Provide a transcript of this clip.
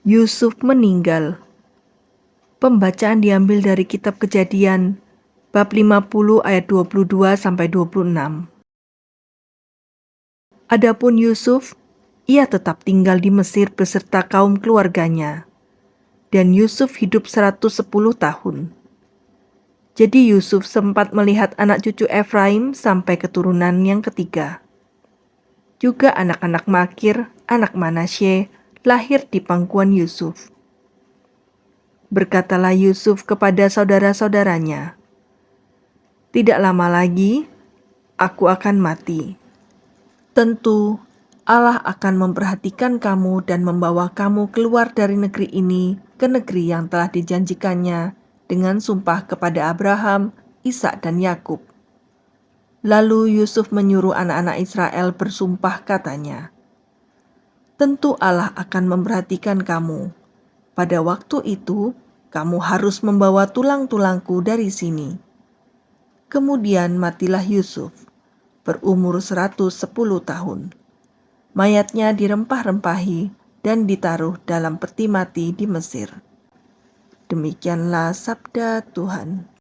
Yusuf meninggal. Pembacaan diambil dari kitab Kejadian bab 50 ayat 22 sampai 26. Adapun Yusuf, ia tetap tinggal di Mesir beserta kaum keluarganya. Dan Yusuf hidup 110 tahun. Jadi Yusuf sempat melihat anak cucu Efraim sampai keturunan yang ketiga. Juga anak-anak Makir, anak Manasye, lahir di pangkuan Yusuf. Berkatalah Yusuf kepada saudara-saudaranya, "Tidak lama lagi aku akan mati. Tentu Allah akan memperhatikan kamu dan membawa kamu keluar dari negeri ini ke negeri yang telah dijanjikannya dengan sumpah kepada Abraham, Ishak, dan Yakub." Lalu Yusuf menyuruh anak-anak Israel bersumpah katanya, tentu Allah akan memperhatikan kamu. Pada waktu itu, kamu harus membawa tulang-tulangku dari sini. Kemudian matilah Yusuf, berumur 110 tahun. Mayatnya dirempah-rempahi dan ditaruh dalam peti mati di Mesir. Demikianlah sabda Tuhan.